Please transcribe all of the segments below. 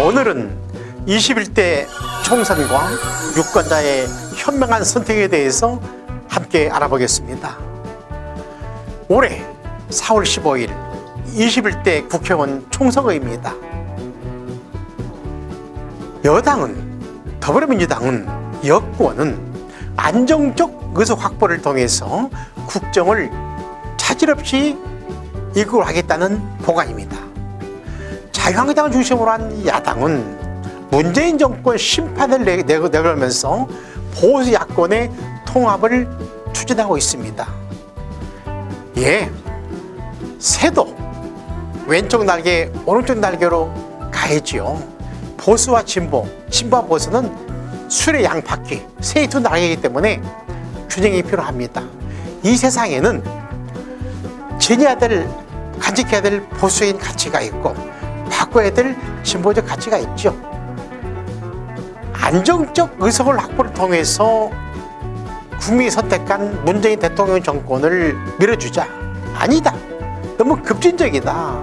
오늘은 21대 총선과 유권자의 현명한 선택에 대해서 함께 알아보겠습니다. 올해 4월 15일 21대 국회의원 총선거입니다. 여당은 더불어민주당은 여권은 안정적 의석 확보를 통해서 국정을 차질 없이 이끌어 가겠다는 보관입니다. 자유한국당을 중심으로 한 야당은 문재인 정권 심판을 내걸면서 보수 야권의 통합을 추진하고 있습니다. 예, 새도 왼쪽 날개, 오른쪽 날개로 가야지요. 보수와 진보, 진보와 보수는 술의 양바퀴, 새의 두 날개이기 때문에 균형이 필요합니다. 이 세상에는 지녀야 될, 간직해야 될 보수적인 가치가 있고 바꿔야 될 진보적 가치가 있죠. 안정적 의석을 확보를 통해서 국민이 선택한 문재인 대통령 정권을 밀어주자. 아니다. 너무 급진적이다.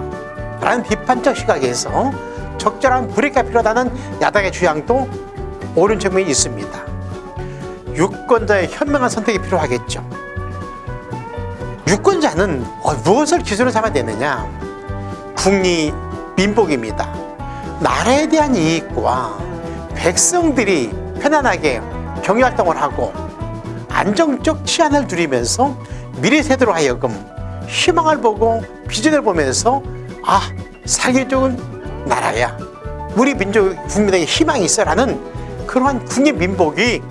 라는 비판적 시각에서 적절한 브레이크가 필요하다는 야당의 주장도 옳은 측면이 있습니다. 유권자의 현명한 선택이 필요하겠죠. 유권자는 어, 무엇을 기준으로 삼아야 되느냐? 국리 민복입니다. 나라에 대한 이익과 백성들이 편안하게 경제활동을 하고 안정적 치안을 누리면서 미래 세대로 하여금 희망을 보고 비전을 보면서 아 살기 좋은 나라야 우리 민족 국민에게 희망이 있어라는 그러한 국민 민복이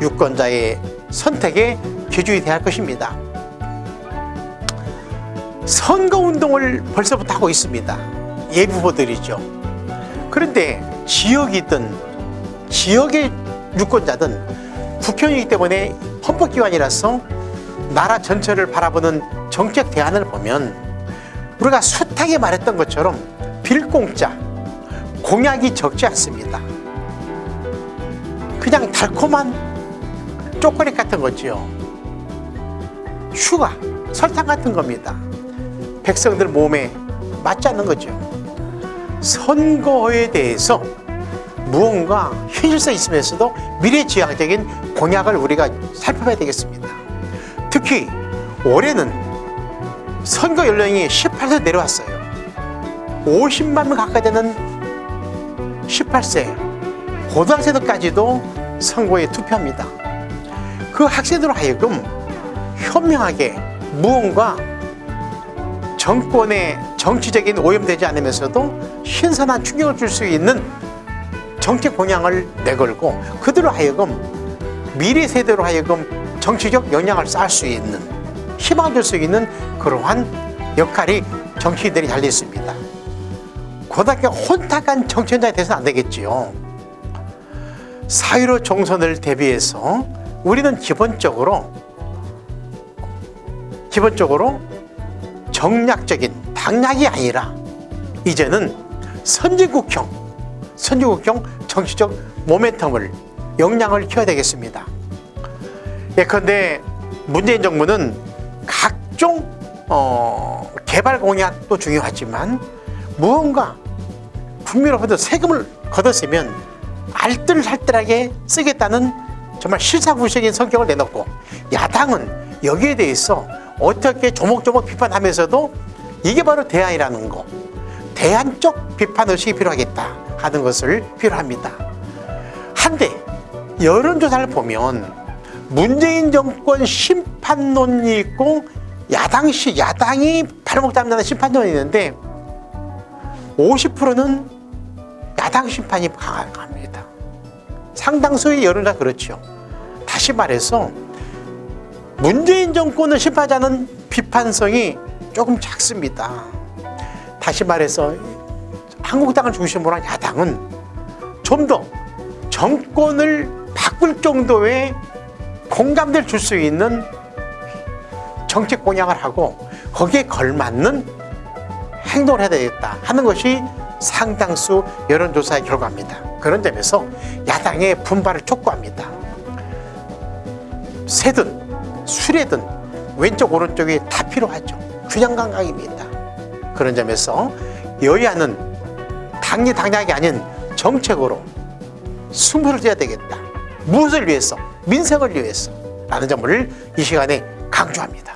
유권자의 선택의 기준이 할 것입니다. 선거운동을 벌써부터 하고 있습니다. 예비후보들이죠. 그런데 지역이든 지역의 유권자든 국회의원이기 때문에 헌법기관이라서 나라 전체를 바라보는 정책 대안을 보면 우리가 숱하게 말했던 것처럼 빌 공 자 공약이 적지 않습니다. 그냥 달콤한 초콜릿 같은 거지요. sugar, 설탕 같은 겁니다. 백성들 몸에 맞지 않는 거죠. 선거에 대해서 무언가 현실성 있으면서도 미래지향적인 공약을 우리가 살펴봐야 되겠습니다. 특히 올해는 선거 연령이 18세 내려왔어요. 50만 명 가까이 되는 18세 고등학생들까지도 선거에 투표합니다. 그 학생들로 하여금 현명하게 무언가 정권의 정치적인 오염되지 않으면서도 신선한 충격을 줄 수 있는 정책 공약을 내걸고 그들로 하여금 미래 세대로 하여금 정치적 영향을 쌓을 수 있는 희망을 줄수 있는 그러한 역할이 정치인들이 달려 있습니다. 고등학교 혼탁한 정치인장이 돼서는 안 되겠지요. 사유로 총선을 대비해서 우리는 기본적으로 기본적으로 정략적인 당략이 아니라 이제는 선진국형 선진국형 정치적 모멘텀을 역량을 키워야 되겠습니다. 예컨대 문재인 정부는 각종 어, 개발 공약도 중요하지만 무언가 국민으로부터 세금을 걷어쓰면 알뜰살뜰하게 쓰겠다는 정말 실사구적인 성격을 내놓고 야당은 여기에 대해서 어떻게 조목조목 비판하면서도 이게 바로 대안이라는 거 대안적 비판의식이 필요하겠다 하는 것을 필요합니다. 한데 여론조사를 보면 문재인 정권 심판론이 있고 야당시 야당이 발목 잡는 심판론이 있는데 50%는 야당 심판이 강합니다. 상당수의 여론조사 그렇죠 다시 말해서 문재인 정권을 심판하자는 비판성이 조금 작습니다. 다시 말해서 한국당을 중심으로 한 야당은 좀 더 정권을 바꿀 정도의 공감대를 줄 수 있는 정책 공약을 하고 거기에 걸맞는 행동을 해야 되겠다 하는 것이 상당수 여론조사의 결과입니다. 그런 점에서 야당의 분발을 촉구합니다. 새든 술에든 왼쪽 오른쪽이 다 필요하죠. 균형 감각입니다. 그런 점에서 여야는 당리 당략이 아닌 정책으로 승부를 져야 되겠다. 무엇을 위해서? 민생을 위해서. 라는 점을 이 시간에 강조합니다.